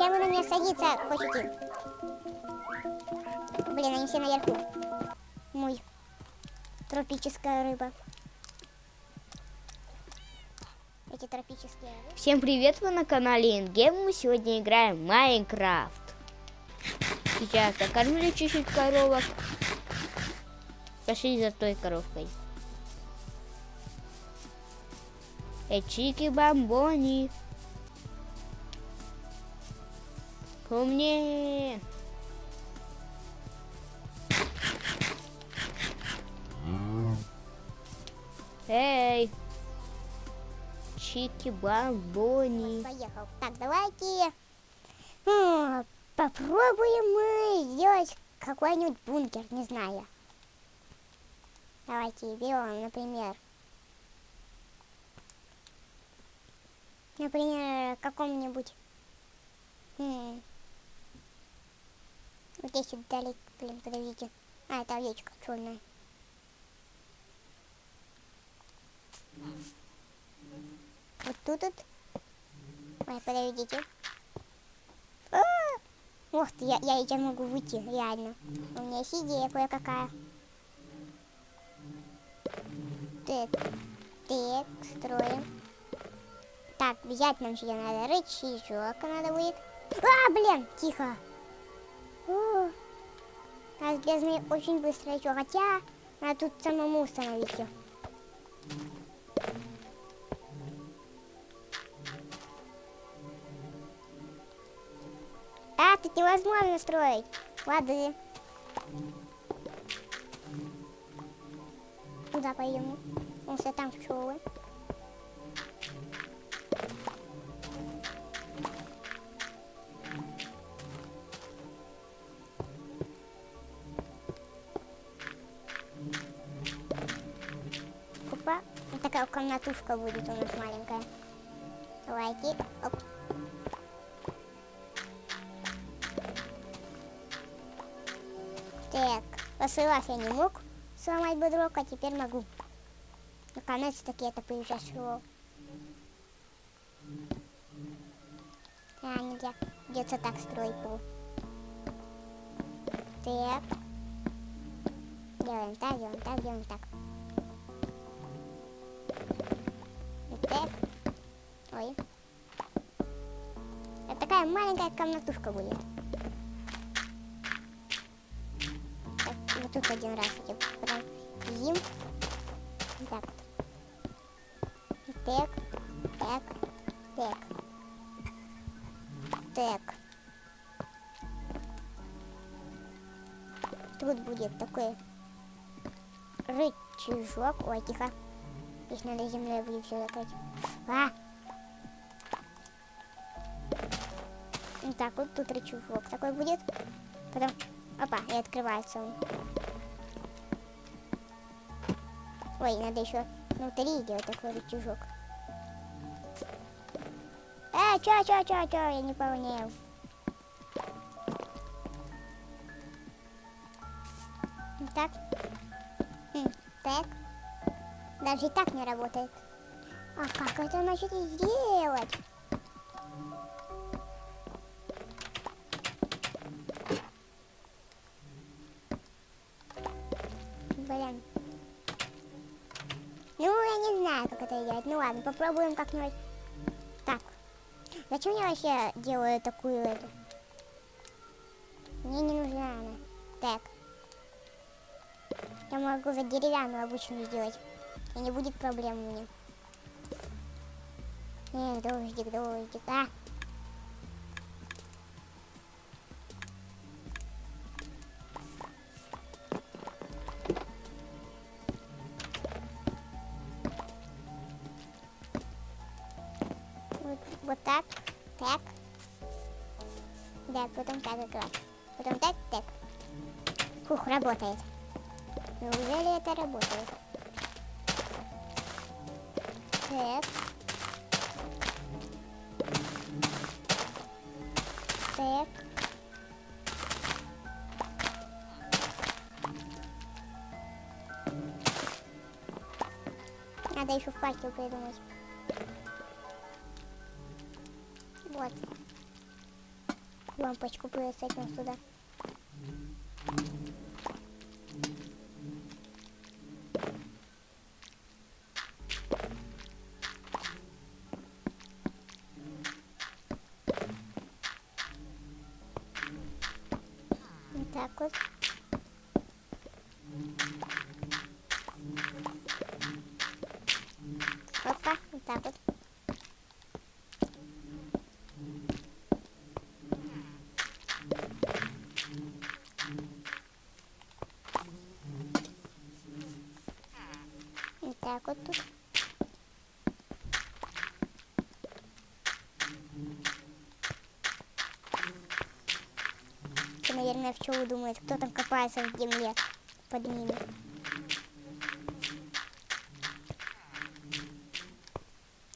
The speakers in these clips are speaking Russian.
Зачем вы на меня садиться хотите? Блин, они все наверху. Мой. Тропическая рыба. Эти тропические рыбы. Всем привет, вы на канале Ингем, мы сегодня играем Майнкрафт. Сейчас накормлю чуть-чуть коровок. Пошли за той коровкой. Эчики бомбони. Мне. Эй. Чики бомбони. Поехал. Так, давайте попробуем мы сделать какой-нибудь бункер, не знаю. Давайте берем, например, например, каком-нибудь м, вот здесь далеко, блин, подождите. А, это овечка черная. Вот тут вот. Ой, подождите. А! Ух ты, я, я сейчас могу выйти, реально. У меня есть идея кое-какая. Так, так, строим. Так, взять нам сюда надо рычажок надо будет. А, блин, тихо. О, разлезный очень быстро еще, хотя надо тут самому установить все. А, тут невозможно строить. Воды. Куда пойдем? Вон что там пчелы. Такая комнатушка будет у нас маленькая. Давайте. Оп. Так, после вас я не мог сломать бодрок, а теперь могу. Наконец-таки это произошло. А, нельзя. Придется так строить пол. Так. Делаем так, делаем так, делаем так. Маленькая комнатушка будет. Так, вот тут один раз эти проим. Так. Так, так, так. Так. Тут будет такой рычажок. Ой, тихо. Здесь надо землей будет все закрыть. А! Так вот тут рычажок такой будет. Потом, опа, и открывается он. Ой, надо еще внутри делать такой рычажок. Э, чё, чё, чё, чё, я не понял. Так. Хм, так. Даже и так не работает. А как это значит сделать? Попробуем как-нибудь. Так. Зачем я вообще делаю такую эту? Мне не нужна она. Так. Я могу за деревянную обычную сделать. И не будет проблем у меня. Эх, дождик, дождик. А! Раз. Потом так, так. Фух, работает. Неужели это работает? Так. Так. Надо еще факел придумать. Лампочку прицепим сюда. Вот так вот. Опа, вот так вот. Тут. Это, наверное, пчелы думают, кто там копается в земле под ними.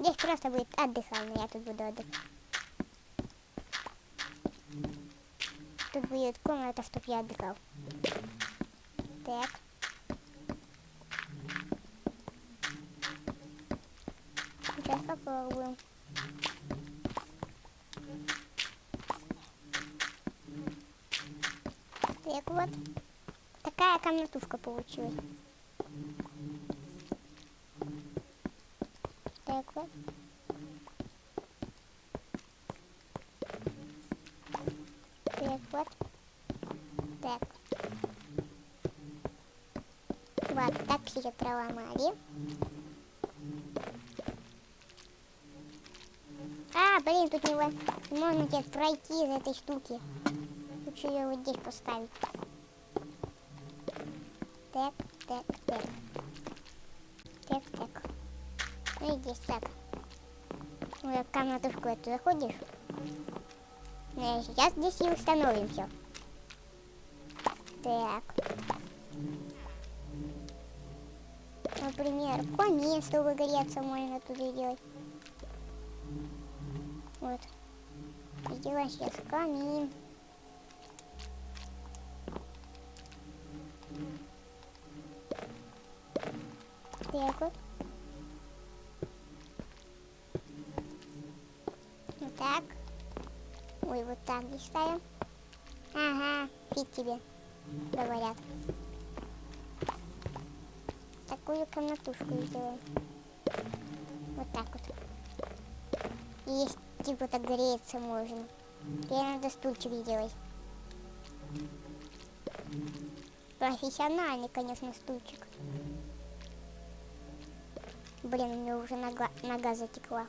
Здесь просто будет отдыхально, я тут буду отдыхать. Тут будет комната, чтоб я отдыхал. Так. Сейчас попробуем. Так вот. Такая комнатушка получилась. Так вот. Так вот. Так. Вот так ее проломали. А, блин, тут не, можно пройти из этой штуки. Лучше ее вот здесь поставить. Так, так, так. Так, так. Ну и здесь так. В комнатушку эту заходишь. Ну, сейчас здесь и установим все. Так. Например, камин, чтобы греться, можно туда делать. Вот. Сделаем сейчас камин. Ставим. Ага, фиг тебе, говорят. Такую комнатушку сделаем. Вот так вот. И есть, типа так греться можно. Тебе надо стульчик сделать. Профессиональный, конечно, стульчик. Блин, у меня уже нога, нога затекла.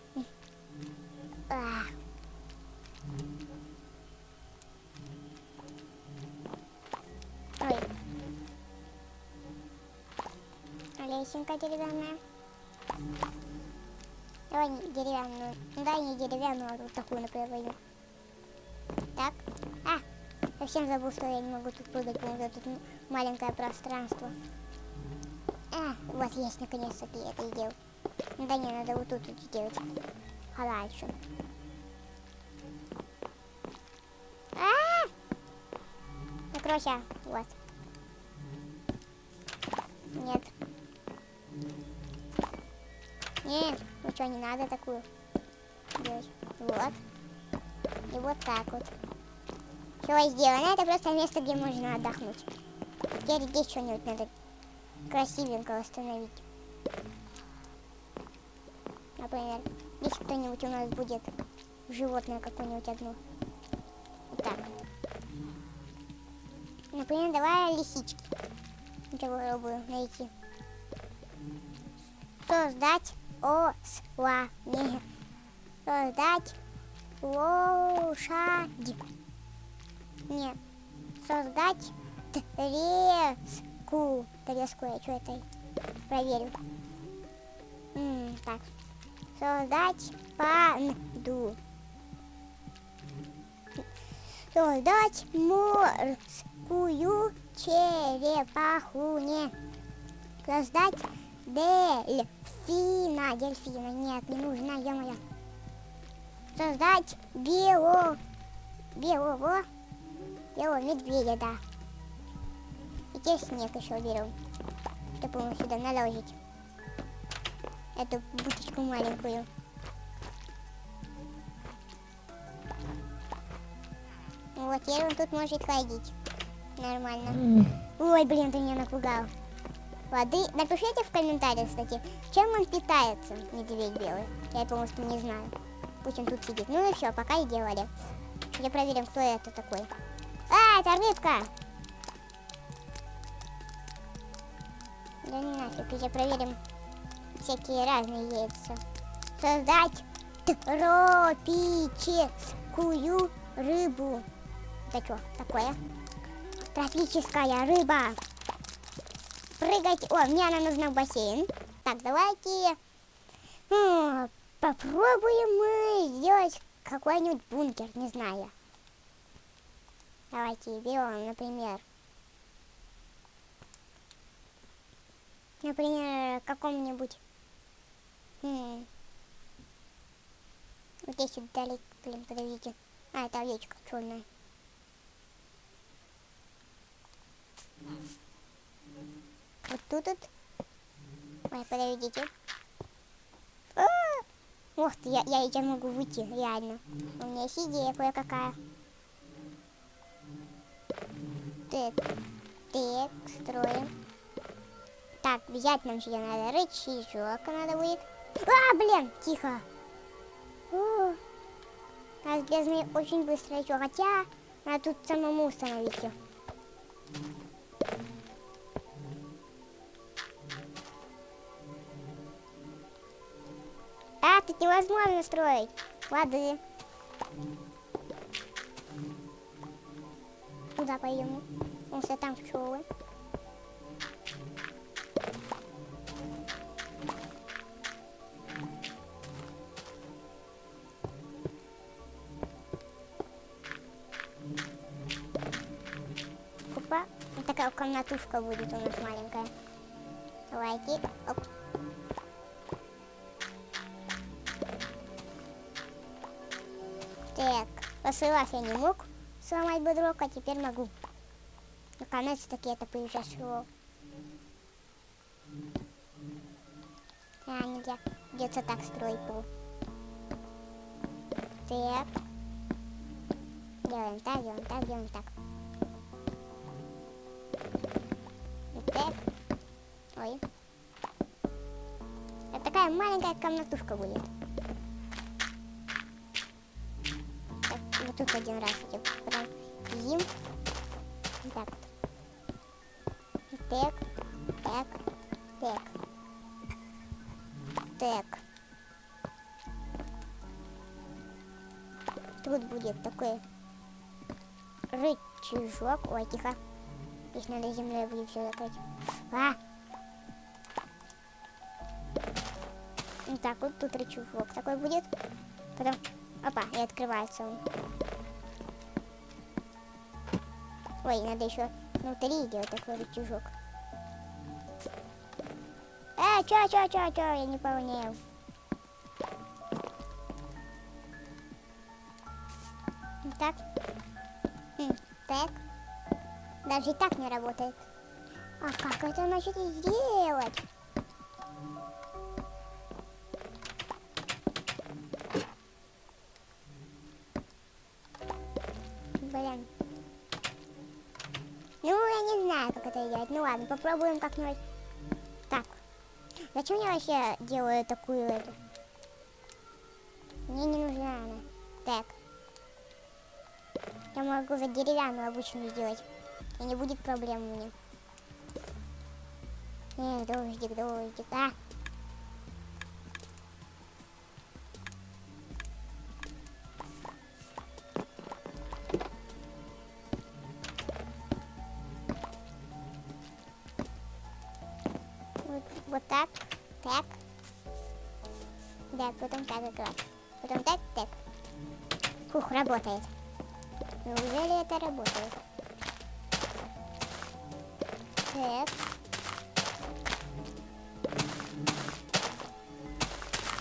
Лесенка деревянная. Давай не деревянную. Ну, дай не деревянную, а вот такую, например, возьму. Так. А, совсем забыл, что я не могу тут прыгать, потому что тут маленькое пространство. А, вот есть, наконец-таки я это сделал. Ну да не, надо вот тут вот сделать. Подальше. А! Закройся. Вот. Ничего не надо такую. Вот. И вот так вот. Все сделано. Это просто место, где можно отдохнуть. Теперь здесь что-нибудь надо красивенько восстановить. Например, если кто-нибудь у нас будет животное какое-нибудь одно. Вот так. Например, давай лисички. Попробую найти. Создать осла. Не. Создать лошадь. Нет. Создать треску. Треску я что это проверю. М, так. Создать панду. Создать морскую черепаху. Не. Создать дельфина. Дельфина. Нет, не нужна, ё-моё. Создать бело... белого... белого медведя, да. И теперь снег еще берем. Чтобы ему сюда наложить. Эту буточку маленькую. Вот, теперь он тут может ходить. Нормально. Ой, блин, ты меня напугал. Воды. Напишите в комментариях, кстати, чем он питается, медведь белый. Я, по-моему, не знаю. Пусть он тут сидит. Ну и все, пока и делали. Сейчас проверим, кто это такой. А, это рыбка! Да не нафиг, сейчас проверим всякие разные яйца. Создать тропическую рыбу. Это что такое? Тропическая рыба. Прыгайте. О, мне она нужна в бассейн. Так, давайте м, попробуем мы сделать какой-нибудь бункер, не знаю. Давайте берем, например, например, каком-нибудь м, вот здесь далеко, блин, подождите. А, это овечка черная. Вот тут вот. Ой, подождите. А! Ух ты, я, я сейчас могу выйти, реально. У меня есть идея кое-какая. Так, так, строим. Так, взять нам сюда надо рычажок надо будет. А, блин, тихо. О, разрезанный очень быстро еще, хотя надо тут самому установить все. А, тут невозможно строить. Воды. Куда пойдем? Он что там пчелы. Опа. Вот такая комнатушка будет у нас маленькая. Давайте. Оп. Так, раз я не мог сломать бодрок, а теперь могу. Наконец-таки это произошло. А, нельзя. Придется так строить пол. Так. Делаем так, делаем так, делаем так. Вот так. Ой. Это такая маленькая комнатушка будет. Тут один раз эти проедим. Так. Так, так, так. Так. Тут будет такой рычажок. Ой, тихо. Здесь надо землей будет все закрыть. А! Вот так вот тут рычажок такой будет. Потом, опа, и открывается он. Ой, надо еще внутри делать такой рычажок. Э, чё, чё, чё, чё, я не понял. Так. Хм, так. Даже и так не работает. А как это значит сделать? Ладно, попробуем как-нибудь. Так. Зачем я вообще делаю такую эту? Мне не нужна она. Так. Я могу за деревянную обычную сделать. И не будет проблем у меня. Эх, дождик, дождик. А! Да, потом так играть. Потом так, так. Фух, работает. Неужели это работает? Так.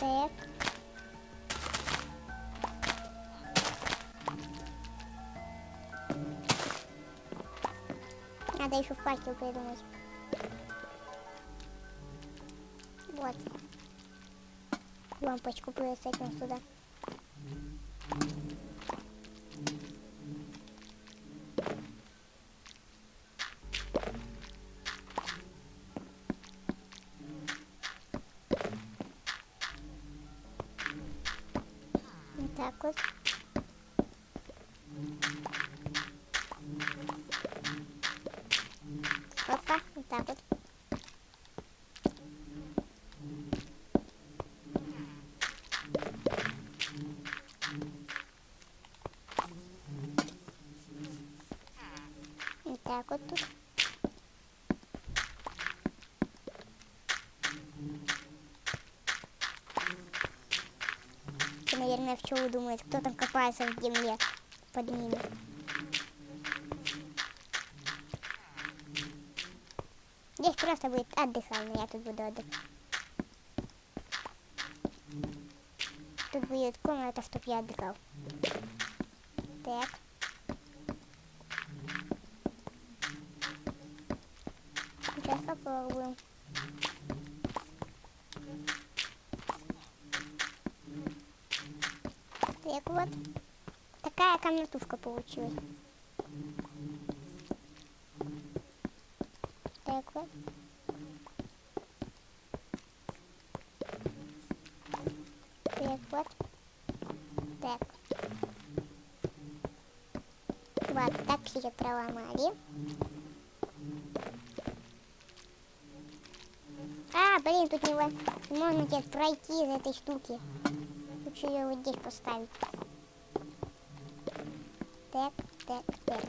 Так. Надо еще факел придумать. Лампочку присадим сюда. Так вот. Опа, вот так вот. Вот так вот тут. Ты, наверное, пчелы думает, кто там копается в земле под ними. Здесь просто будет отдыхальный, я тут буду отдыхать. Тут будет комната, чтоб я отдыхал. Так. Сейчас попробуем. Так вот. Такая получилась. Так вот. Так вот. Так. Вот, так ее проломали. А, блин, тут не можно теперь пройти из этой штуки. Лучше ее вот здесь поставить. Так, так, так.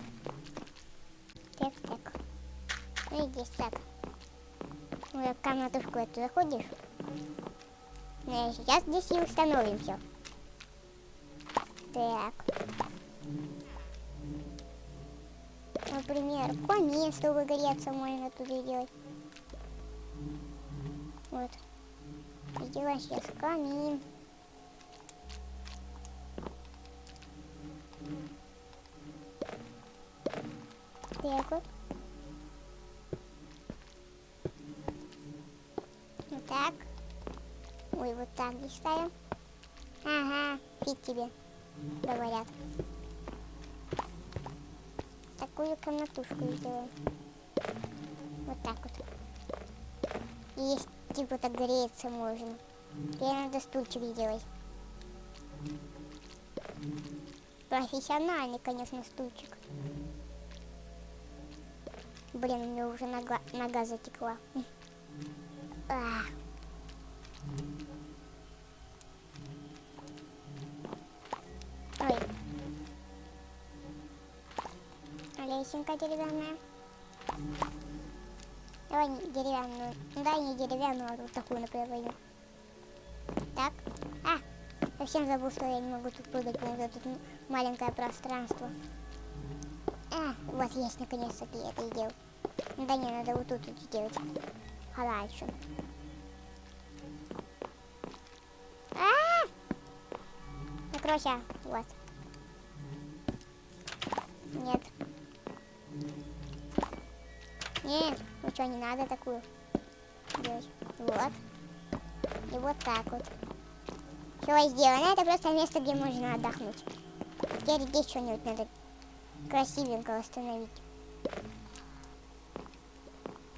Так, так. Ну и здесь так. Ну, в комнатушку эту заходишь. Ну, сейчас здесь и установим все. Так. Например, камин, чтобы греться, можно тут сделать. Вот. Сделаем сейчас камин. Так вот. Так. Ой, вот так здесь ставим. Ага, фиг тебе, говорят. Такую комнатушку сделаем. Вот так вот. Есть, типа так греться можно. Тебе надо стульчик сделать. Профессиональный, конечно, стульчик. Блин, у меня уже нога, нога затекла. А. Ой. Лесенка деревянная. Давай не деревянную. Ну да, не деревянную, а вот такую, например, возьму. Так. А, совсем забыл, что я не могу тут прыгать, потому что тут маленькое пространство. А, вот есть наконец-таки это сделал. Ну да не, надо вот тут вот сделать. Хорошо. А! Закройся. Вот. Нет. Нет, ничего не надо такую делать. Вот. И вот так вот. Все сделано. Это просто место, где можно отдохнуть. Теперь здесь что-нибудь надо красивенько восстановить.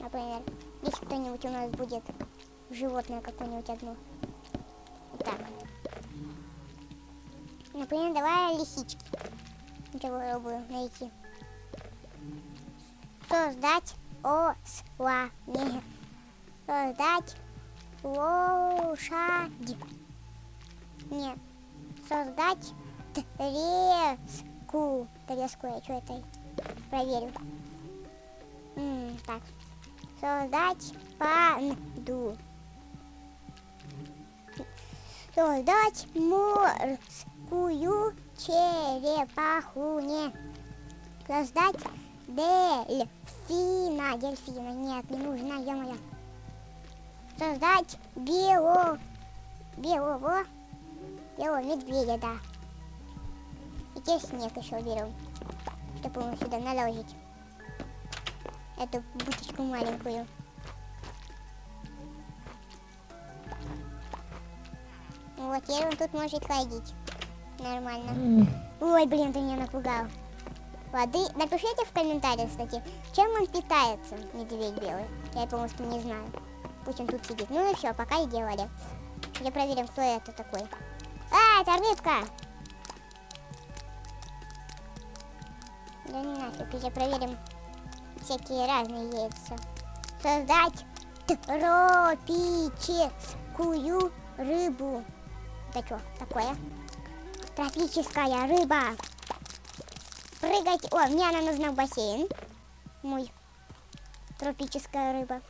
Например, здесь кто-нибудь у нас будет животное какое-нибудь одно. Вот так. Например, давай лисички. Попробую найти. Создать осла. Не. Создать лошадь. Нет. Создать треску. Треску я что это проверю. М, так. Создать панду. Создать морскую черепаху. Не. Создать дельфина. Дельфина. Нет, не нужна, ё-моё. Создать бело... Белого... Белого медведя, да. И теперь снег еще берем. Чтобы ему сюда наложить эту бутылку маленькую. Вот, теперь он тут может ходить. Нормально. Ой, блин, ты меня напугал. Воды. Напишите в комментариях, кстати, чем он питается, медведь белый. Я полностью не знаю. Пусть он тут сидит. Ну и все, пока и делали. Я проверим, кто это такой. А, это рыбка! Да не нафиг, я проверим всякие разные яйца. Создать тропическую рыбу. Это что такое? Тропическая рыба. Прыгать. О, мне она нужна в бассейн. Мой. Тропическая рыба.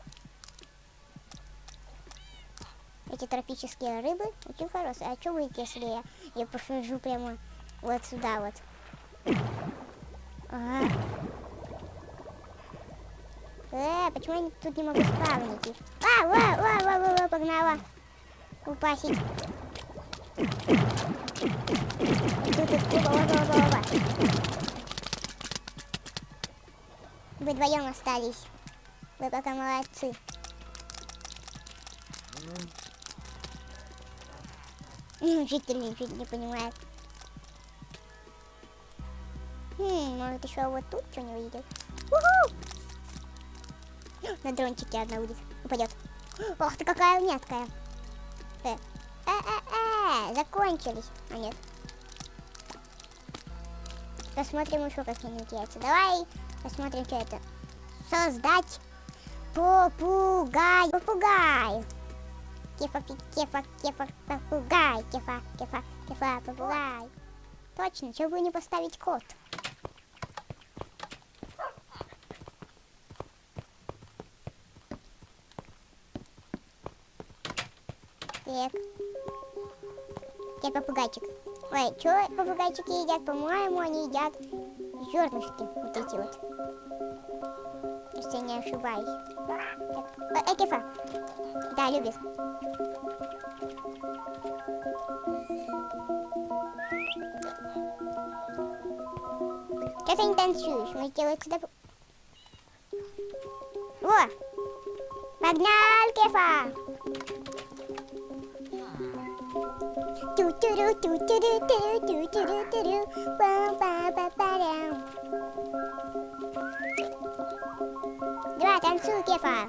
Эти тропические рыбы очень хорошие. А что будет, если я, я посажу прямо вот сюда вот? Ага. Э, почему я тут не могу спавнить? А, во, во, во, во, во, погнала. Упасить. Тут, тут, оба, оба, оба, оба. Вы вдвоем остались. Вы пока молодцы. Житель ничего не понимает. Хм, может еще вот тут что не увидел. Уху! На дрончике одна будет. Упадет. Ох ты какая меткая. Э, э, э, э, закончились. А нет. Посмотрим еще какие-нибудь яйца. Давай посмотрим, что это. Создать попугай. Попугай. Кефа, кефа, кефа, попугай. Кефа, кефа, кефа, попугай. Точно, чего бы не поставить кот? Так. Я попугайчик. Ой, что попугайчики едят? По-моему, они едят зернышки. Вот эти вот. Если я не ошибаюсь. Так. Э, Экифа. Да, любит. Что ты не танцуешь? Мы сделаем сюда... О! Погнал, Кефа! Давай, танцуй, Кефа.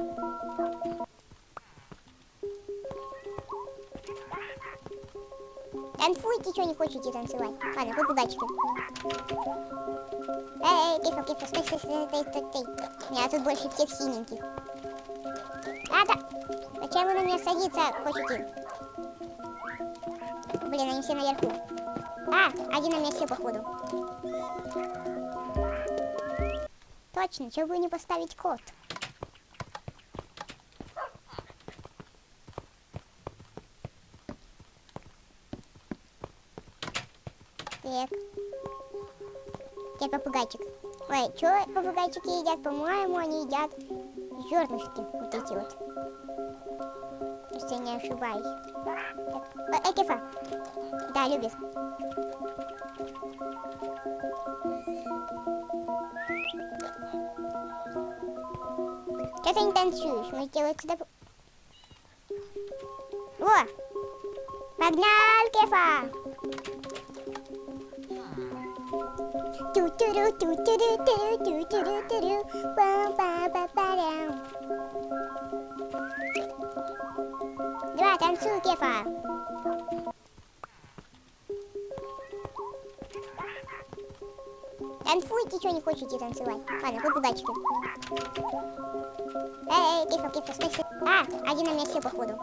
Танцуйте, что не хотите танцевать. Ладно, попугайчики. Эй, эй, Кефа, Кефа, стой, стой, стой, стой, стой, стой. Меня тут больше всех синеньких. А, да. Зачем вы на меня садиться хотите? Блин, они все наверху. А, один на месте, походу. Точно, чего бы не поставить код? Так. Я попугайчик. Ой, что попугайчики едят? По-моему, они едят зернышки. Вот эти вот. Если я не ошибаюсь. Экифа. Да, любит. Что ты не танцуешь? Мы сделаем сюда... О! Погнал, Кефа! Ту-ту-ру, ту-ту-ру-ту, ту-ту-ру-ту-ру, пам-пам-пам-парам. Давай, танцуй, Кефа. Танцуйте, что не хотите танцевать. Ладно, попугайчики. Эй, эй, Кефа, Кефа, стой, стой. А, один на месте, походу.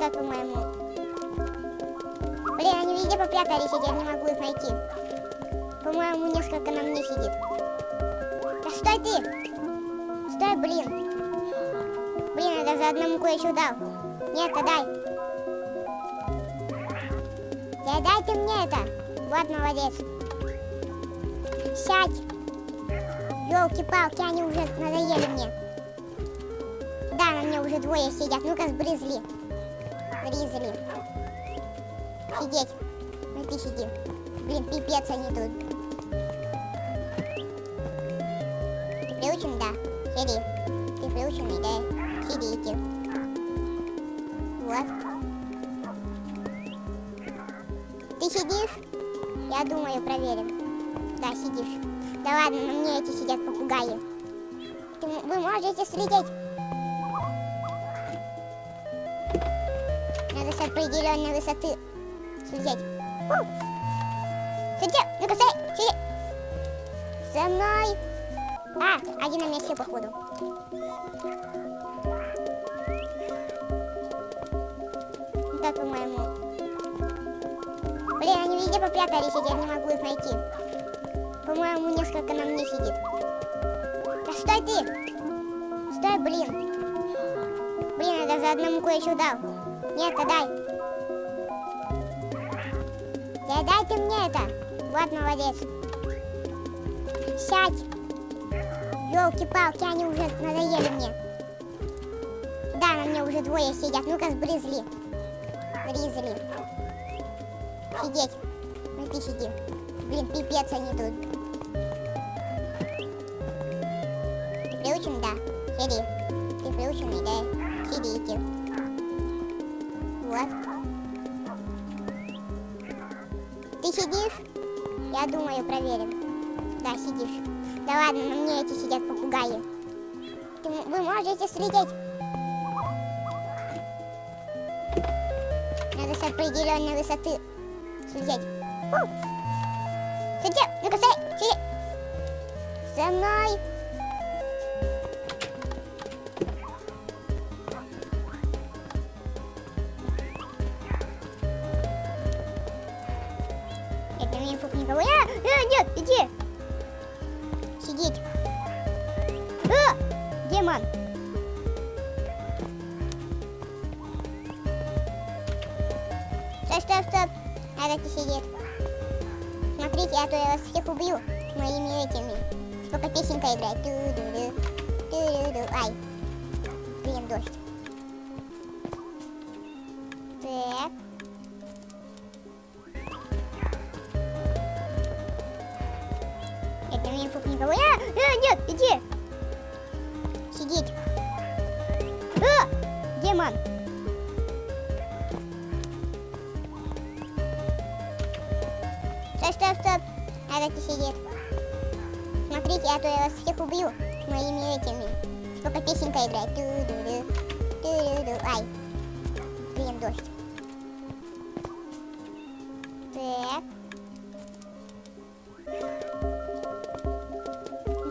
Так, по-моему. Блин, они везде попрятались, я не могу их найти. По-моему, несколько на мне сидит. Да стой ты! Стой, блин. Блин, я даже одному кое-что дал. Нет, дай. Дай ты мне это. Вот молодец. Сядь. Елки-палки, они уже надоели мне. Да, на мне уже двое сидят. Ну-ка, сбрызли. Сбрызли. Сидеть. Ну ты сиди. Блин, пипец они тут. На мне эти сидят попугаи. Вы можете слететь. Надо с определенной высоты Слететь. У! Сиди, ну-ка, стой, сиди. За мной. А, один на месте, походу. Так, по-моему. Блин, они везде попрятались, я не могу их найти. По-моему, несколько на мне сидит. Да стой ты! Стой, блин! Блин, я за одному кое-что дал. Нет, дай. Да дай ты мне это. Вот молодец. Сядь. Елки-палки, они уже надоели мне. Да, на мне уже двое сидят. Ну-ка, сбрызли. Бризли. Сидеть. Ну ты сиди. Блин, пипец они тут. Сиди. Ты приученный, да? Сидите. Вот. Ты сидишь? Я думаю, проверим. Да, сидишь. Да ладно, на мне эти сидят попугаи. Ты, вы можете слететь? Надо с определенной высоты слететь. У! Сиди, ну-ка, стой, сиди. За мной. Песенка играет. Ту-ду-ду, ту-ду-ду. Ай. Блин, дождь. Так. Это мне фук никого. А, а, нет, иди. Сидеть. А, демон. Стоп, стоп, стоп. Надо сидеть. Смотрите, а то я вас всех убью моими этими. Сколько песенка играет. Ту-ду-ду, ту-ду-ду. Ай. Блин, дождь. Так.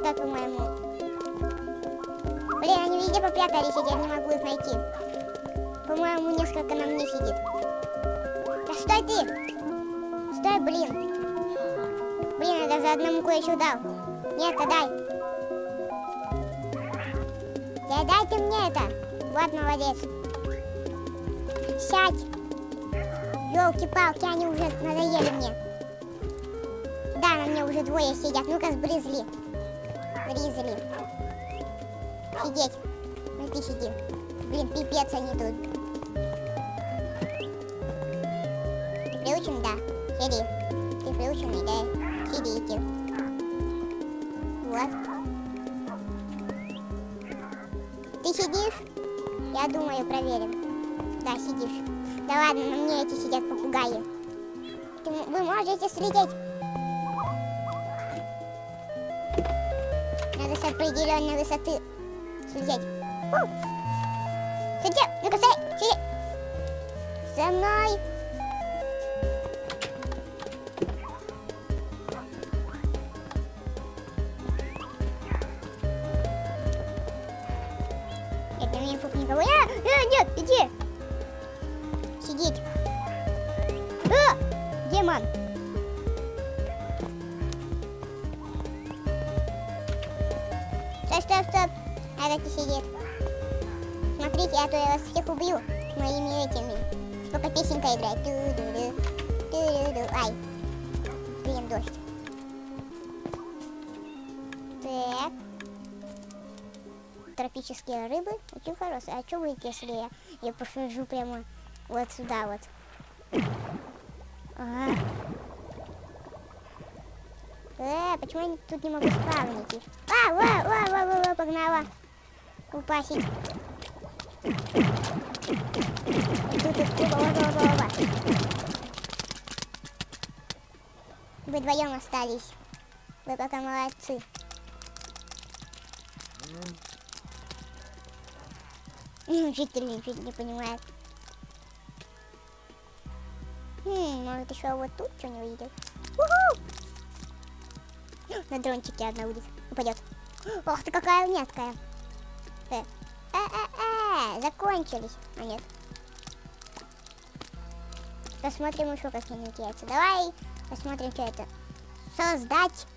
Так, по-моему. Блин, они везде попрятались, я не могу их найти. По-моему, несколько на мне сидит. Да стой ты! Стой, блин! Блин, я даже одному кое-что дал. Нет, дай. Да дай ты мне это. Вот молодец. Сядь. Елки-палки, они уже надоели мне. Да, на мне уже двое сидят. Ну-ка, сбрызли. Бризли. Сидеть. Ну ты сиди. Блин, пипец они тут. Ты приучен, да? Сиди. Вот. Ты сидишь? Я думаю, проверим. Да, сидишь. Да ладно, на мне эти сидят попугаи. Ты, вы можете слететь? Надо с определенной высоты слететь. У! Сиди, ну-ка, стой, сиди. За мной. Хорошие. А что будет, если я, я посажу прямо вот сюда вот? Ага. Э, почему я тут не могу спавнить? А, во, во, во, во, во, погнала. Упасить. Тут их во, во, во, во. Вы вдвоем остались. Вы пока молодцы. Учитель ничего не понимает. Хм, может еще вот тут что не увидел. Уху! На дрончике одна будет, упадет. Ох ты какая меткая. Э, э, э, э, закончились. А нет. Посмотрим еще какие-нибудь яйца. Давай посмотрим, что это. Создать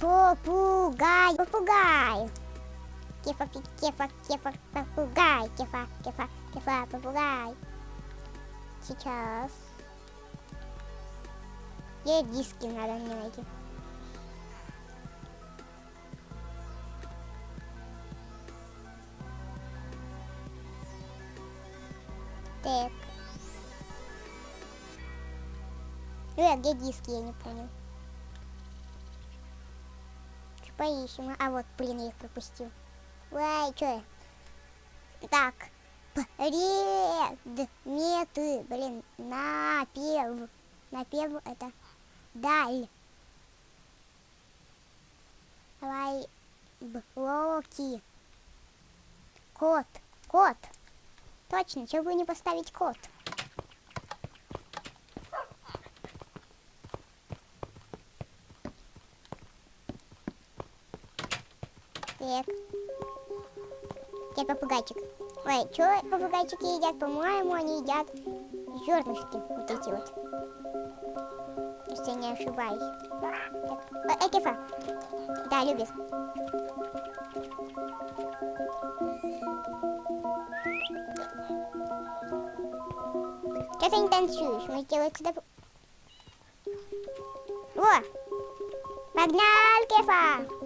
попугай. Попугай. Кефа, кефа, кефа, попугай. Кефа, кефа, кефа, попугай. Сейчас. Где диски надо мне найти? Так. Э, где диски, я не понял. Поищем? А вот, блин, я их пропустил. Я? Так. Предметы, блин, напев. Напев это даль. Давай блоки. Кот. Кот. Точно, чего бы не поставить кот? Так. Где попугайчик? Ой, что попугайчики едят? По-моему, они едят зернышки. Вот эти вот. Если я не ошибаюсь. Так. Э, Экифа. Да, любит. Что ты не танцуешь? Мы сделаем сюда... О! Погнал, Кефа!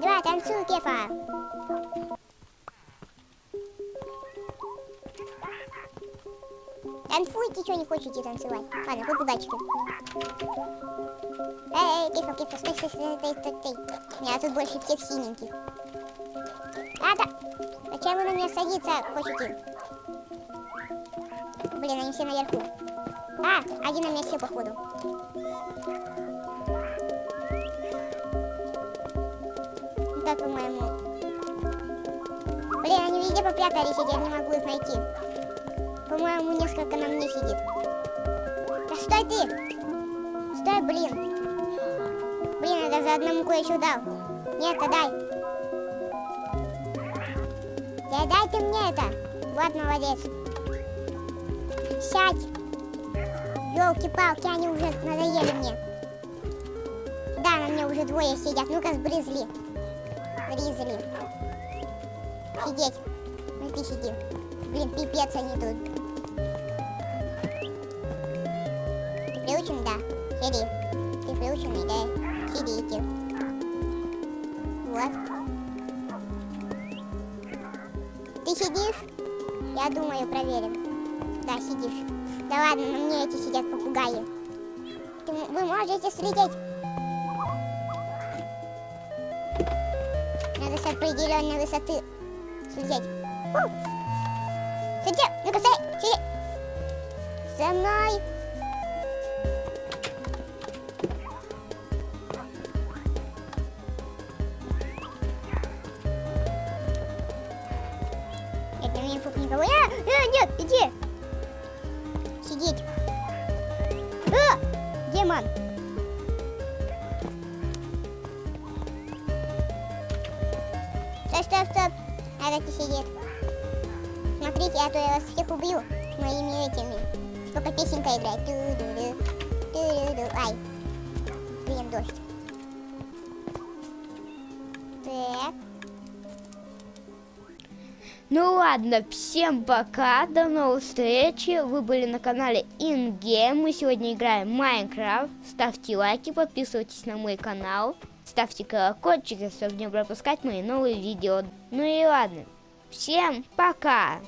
Давай, танцуй, Кефа! Танцуйте, что не хотите танцевать. Ладно, попугайчики. Эй, эй, Кефа, Кефа, стой, стой, стой, стой, стой, стой. Меня тут больше всех синеньких. А, да. Зачем вы на меня садиться хотите? Блин, они все наверху. А, один на месте, походу. Да, по-моему. Блин, они везде попрятались, я не могу их найти. По-моему, несколько на мне сидит. Да стой ты! Стой, блин! Блин, это за одному кое-что дал. Нет, дай. Да дай ты мне это. Вот молодец. Сядь. Елки-палки, они уже надоели мне. Да, на мне уже двое сидят. Ну-ка, сбрызли. Бризли. Сидеть. Ну ты сиди. Блин, пипец они тут. Ты приучен, да? Сиди. Ты приученный, да? Сидите. Вот. Ты сидишь? Я думаю, проверим. Да, сидишь. Да ладно, на мне эти сидят попугаи. Вы можете слететь. Надо с определенной высоты слететь. У! Слетел! Ну-ка, стой! Сиди! За мной! Нет, на меня фук никого. А, а, нет, иди! Сидеть. А! Демон! Стоп, стоп, стоп. Надо сидеть. Смотрите, а то я вас всех убью моими этими. Сколько песенка играет. Ту-ду-ду, ту-ду-ду. Ай. Блин, дождь. Ну ладно, всем пока, до новых встреч. Вы были на канале InGame. Мы сегодня играем Майнкрафт. Ставьте лайки, подписывайтесь на мой канал. Ставьте колокольчик, чтобы не пропускать мои новые видео. Ну и ладно, всем пока!